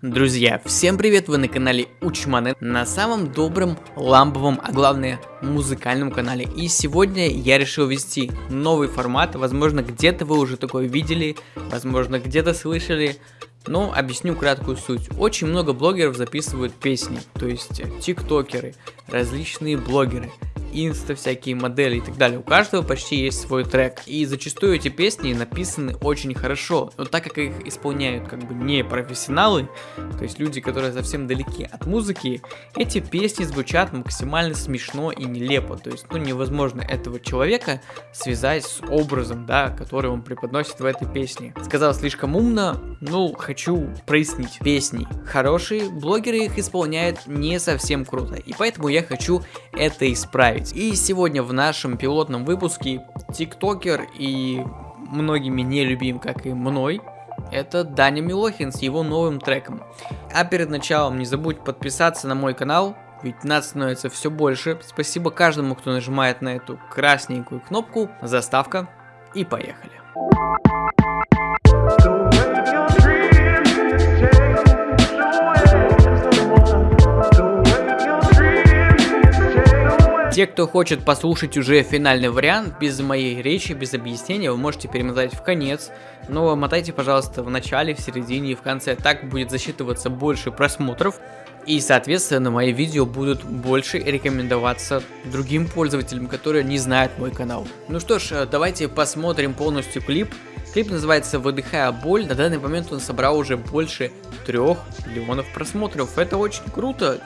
Друзья, всем привет, вы на канале Учманы, на самом добром, ламповом, а главное музыкальном канале. И сегодня я решил ввести новый формат, возможно где-то вы уже такое видели, возможно где-то слышали, но объясню краткую суть. Очень много блогеров записывают песни, то есть тиктокеры, различные блогеры инста, всякие модели и так далее. У каждого почти есть свой трек. И зачастую эти песни написаны очень хорошо. Но так как их исполняют как бы не профессионалы, то есть люди, которые совсем далеки от музыки, эти песни звучат максимально смешно и нелепо. То есть, ну, невозможно этого человека связать с образом, да, который он преподносит в этой песне. Сказал слишком умно, ну, хочу прояснить. Песни хорошие, блогеры их исполняют не совсем круто. И поэтому я хочу это исправить добавить. И сегодня в нашем пилотном выпуске тиктокер и многими не любим, как и мной, это Даня Милохин с его новым треком. А перед началом не забудь подписаться на мой канал, ведь нас становится все больше. Спасибо каждому, кто нажимает на эту красненькую кнопку. Заставка и поехали. Те, кто хочет послушать уже финальный вариант, без моей речи, без объяснения, вы можете перемотать в конец, но мотайте, пожалуйста, в начале, в середине и в конце, так будет засчитываться больше просмотров, и, соответственно, мои видео будут больше рекомендоваться другим пользователям, которые не знают мой канал. Ну что ж, давайте посмотрим полностью клип. Клип называется «Выдыхая боль». На данный момент он собрал уже больше трех миллионов просмотров. Это очень круто.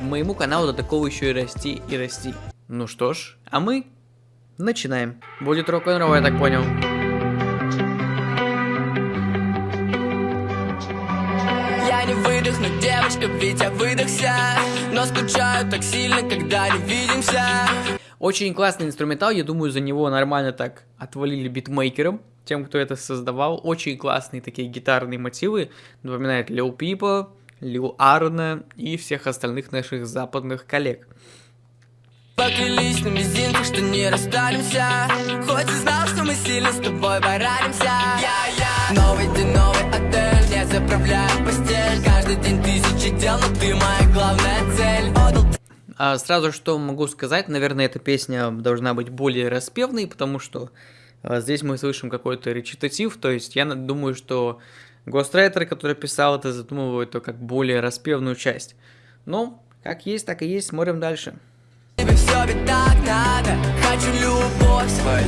Моему каналу до такого еще и расти и расти. Ну что ж, а мы начинаем. Будет рок-н-ролл, я так понял. Я не выдохну, девочка, ведь я выдохся. Но скучаю так сильно, когда не видимся. Очень классный инструментал, я думаю, за него нормально так отвалили битмейкером Тем, кто это создавал, очень классные такие гитарные мотивы. Напоминает Лил Пипа, Лил Арна и всех остальных наших западных коллег Поклялись на мизинцах, что не расстанемся Хоть и знал, что мы сильно с тобой yeah. Новый день, новый отель Я заправляю постель Каждый день тысячи дел, но ты моя главная цель а Сразу что могу сказать, наверное, эта песня должна быть более распевной, потому что а, здесь мы слышим какой-то речитатив, то есть я думаю, что гострайтер, который писал это, задумывает то как более распевную часть. Но, как есть, так и есть, смотрим дальше. Тебе все ведь так надо. Хочу любовь свою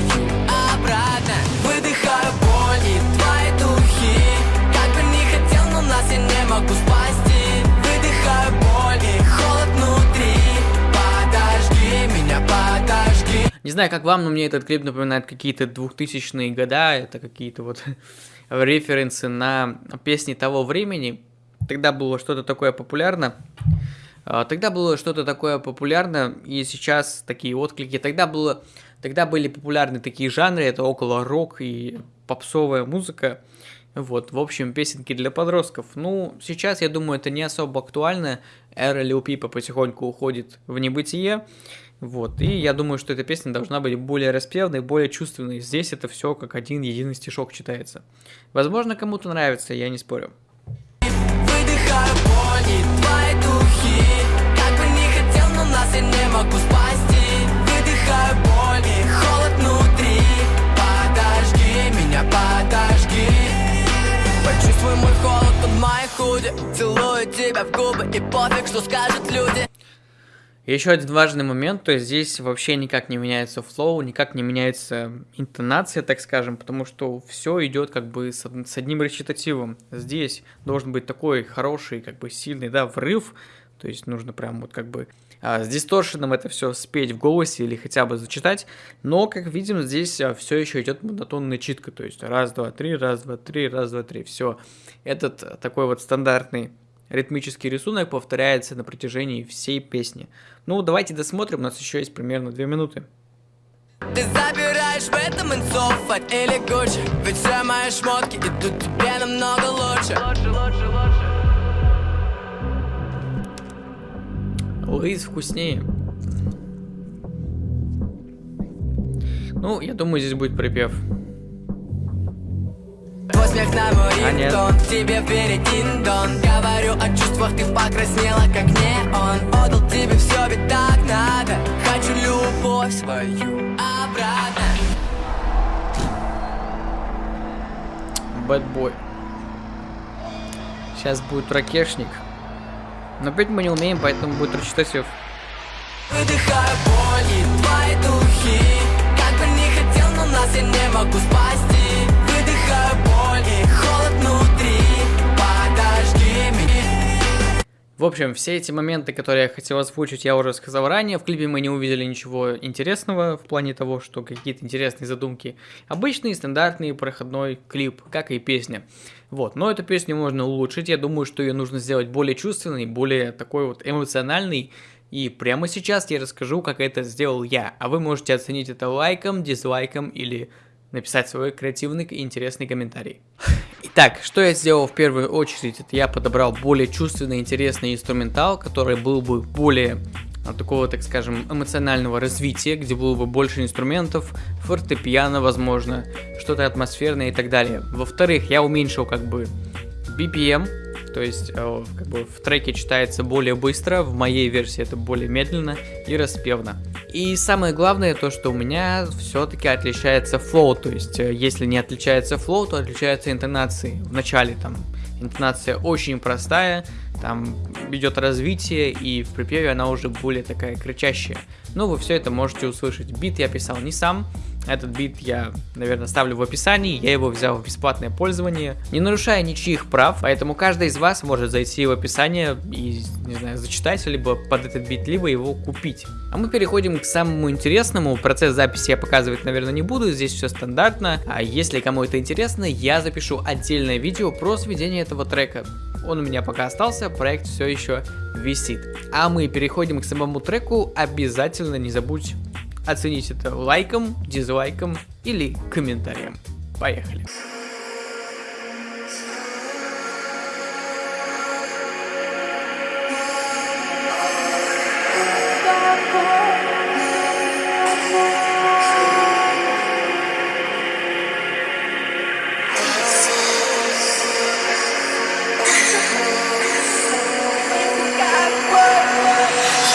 обратно. Выдыхаю боль и твои духи. Как бы не хотел, но нас я не могу спасти. Выдыхаю боль и холод внутри. Подожди меня, подожди. Не знаю, как вам, но мне этот клип напоминает какие-то двухтысячные года. Это какие-то вот референсы на песни того времени. Тогда было что-то такое популярно тогда было что-то такое популярно, и сейчас такие отклики. Тогда, было, тогда были популярны такие жанры, это около рок и попсовая музыка. Вот, в общем, песенки для подростков. Ну, сейчас, я думаю, это не особо актуально. Эра Лил Пипа потихоньку уходит в небытие. Вот, и я думаю, что эта песня должна быть более распевной, более чувственной. Здесь это все как один единый стишок читается. Возможно, кому-то нравится, я не спорю. Нас я не могу спасти. Выдыхаю боль и холод внутри. Подожди меня, подожди. Почувствуй мой холод под моей худи. Целую тебя в губы и пофиг, что скажут люди. Еще один важный момент, то есть здесь вообще никак не меняется флоу, никак не меняется интонация, так скажем, потому что все идет как бы с, с одним речитативом. Здесь должен быть такой хороший, как бы сильный, да, врыв, то есть нужно прям вот как бы а, с дисторшеном это все спеть в голосе или хотя бы зачитать. Но, как видим, здесь а, все еще идет монотонная читка. То есть раз, два, три, раз, два, три, раз, два, три. Все. Этот а, такой вот стандартный ритмический рисунок повторяется на протяжении всей песни. Ну, давайте досмотрим, у нас еще есть примерно две минуты. Ты забираешь в этом инцов или Гуччи Ведь все мои шмотки идут тебе намного лучше Лучше, лучше, лучше Лейс вкуснее. Ну, я думаю, здесь будет припев. На мой а рингтон, тебе перекин дон Говорю о чувствах, ты покраснела, как не он Отдал тебе все, ведь так надо. Хочу любовь свою обратно. Бэтбой Сейчас будет ракешник. Но петь мы не умеем, поэтому будет рачитатив. Выдыхаю боль и твои духи Как бы не хотел, но нас я не могу спасти Выдыхаю боль и холод внутри Подожди меня В общем, все эти моменты, которые я хотел озвучить, я уже сказал ранее. В клипе мы не увидели ничего интересного в плане того, что какие-то интересные задумки. Обычный, стандартный, проходной клип, как и песня. Вот, но эту песню можно улучшить. Я думаю, что ее нужно сделать более чувственной, более такой вот эмоциональной. И прямо сейчас я расскажу, как это сделал я. А вы можете оценить это лайком, дизлайком или написать свой креативный и интересный комментарий. Итак, что я сделал в первую очередь, это я подобрал более чувственный, интересный инструментал, который был бы более такого, так скажем, эмоционального развития, где было бы больше инструментов, фортепиано, возможно, что-то атмосферное и так далее. Во-вторых, я уменьшил как бы BPM, то есть э, как бы в треке читается более быстро, в моей версии это более медленно и распевно. И самое главное то, что у меня все-таки отличается flow, то есть э, если не отличается flow, то отличаются интонации. В начале там интонация очень простая, там идет развитие, и в припеве она уже более такая кричащая. Ну, вы все это можете услышать. Бит я писал не сам, этот бит я, наверное, ставлю в описании, я его взял в бесплатное пользование, не нарушая ничьих прав, поэтому каждый из вас может зайти в описание и, не знаю, зачитать, либо под этот бит, либо его купить. А мы переходим к самому интересному, процесс записи я показывать, наверное, не буду, здесь все стандартно, а если кому это интересно, я запишу отдельное видео про сведение этого трека. Он у меня пока остался, проект все еще висит. А мы переходим к самому треку, обязательно не забудь оценить это лайком, дизлайком или комментарием. Поехали!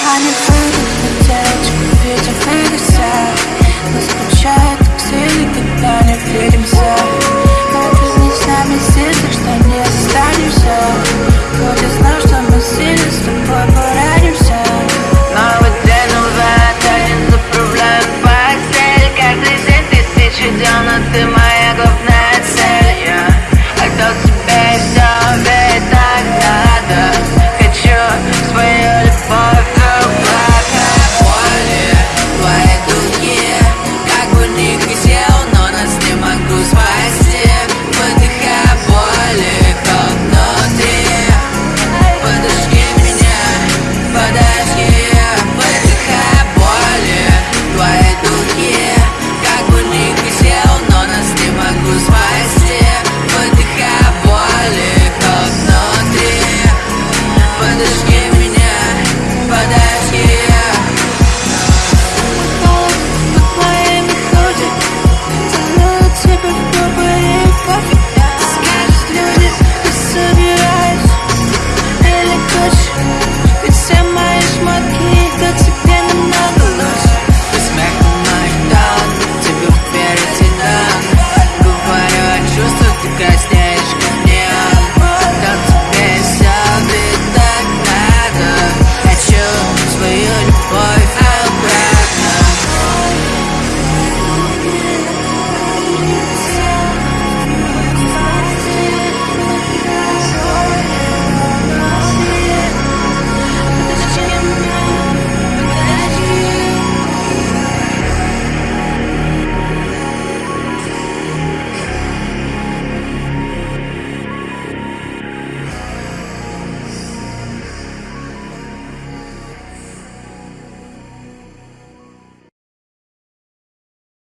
Shining through flames eyes